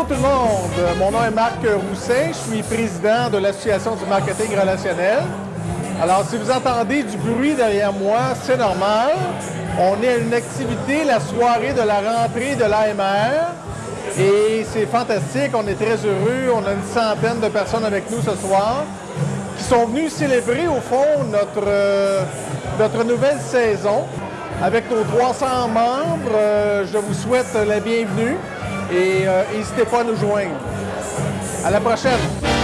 Euh, Mon nom est Marc Roussin, je suis président de l'Association du marketing relationnel. Alors, si vous entendez du bruit derrière moi, c'est normal. On est à une activité, la soirée de la rentrée de l'AMR. Et c'est fantastique, on est très heureux. On a une centaine de personnes avec nous ce soir qui sont venues célébrer, au fond, notre, euh, notre nouvelle saison. Avec nos 300 membres, euh, je vous souhaite la bienvenue et euh, n'hésitez pas à nous joindre. À la prochaine!